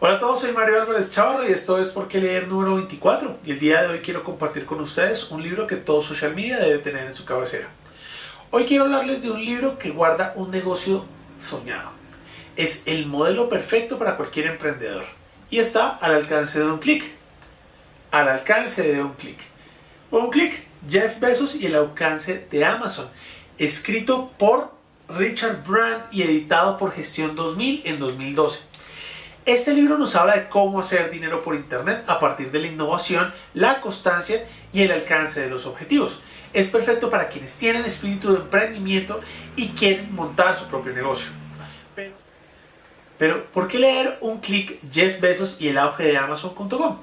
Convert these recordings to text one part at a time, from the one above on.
Hola a todos, soy Mario Álvarez Chavarro y esto es Por qué leer número 24 y el día de hoy quiero compartir con ustedes un libro que todo social media debe tener en su cabecera. Hoy quiero hablarles de un libro que guarda un negocio soñado. Es el modelo perfecto para cualquier emprendedor y está al alcance de un clic. Al alcance de un clic. Un clic, Jeff Bezos y el alcance de Amazon, escrito por Richard Brand y editado por Gestión 2000 en 2012. Este libro nos habla de cómo hacer dinero por Internet a partir de la innovación, la constancia y el alcance de los objetivos. Es perfecto para quienes tienen espíritu de emprendimiento y quieren montar su propio negocio. Pero, ¿por qué leer un clic Jeff Bezos y el auge de Amazon.com?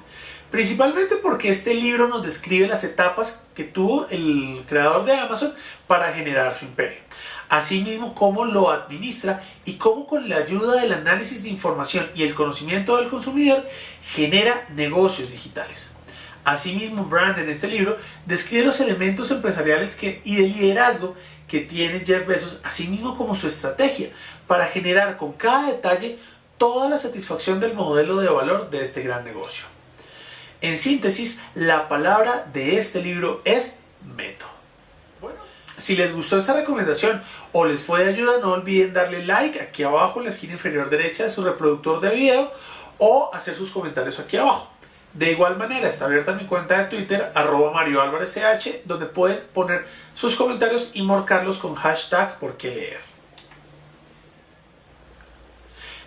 Principalmente porque este libro nos describe las etapas que tuvo el creador de Amazon para generar su imperio asimismo cómo lo administra y cómo con la ayuda del análisis de información y el conocimiento del consumidor genera negocios digitales. Asimismo, Brand en este libro describe los elementos empresariales y de liderazgo que tiene Jeff Bezos, asimismo como su estrategia para generar con cada detalle toda la satisfacción del modelo de valor de este gran negocio. En síntesis, la palabra de este libro es método. Si les gustó esta recomendación o les fue de ayuda, no olviden darle like aquí abajo en la esquina inferior derecha de su reproductor de video o hacer sus comentarios aquí abajo. De igual manera, está abierta mi cuenta de Twitter, arroba Mario Álvarez CH, donde pueden poner sus comentarios y marcarlos con hashtag por qué leer.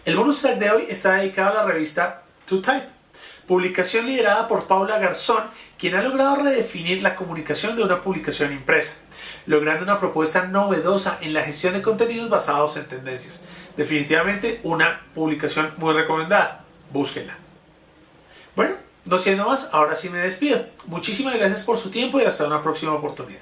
El bonus track de hoy está dedicado a la revista To Type, publicación liderada por Paula Garzón, quien ha logrado redefinir la comunicación de una publicación impresa logrando una propuesta novedosa en la gestión de contenidos basados en tendencias. Definitivamente una publicación muy recomendada. Búsquenla. Bueno, no siendo más, ahora sí me despido. Muchísimas gracias por su tiempo y hasta una próxima oportunidad.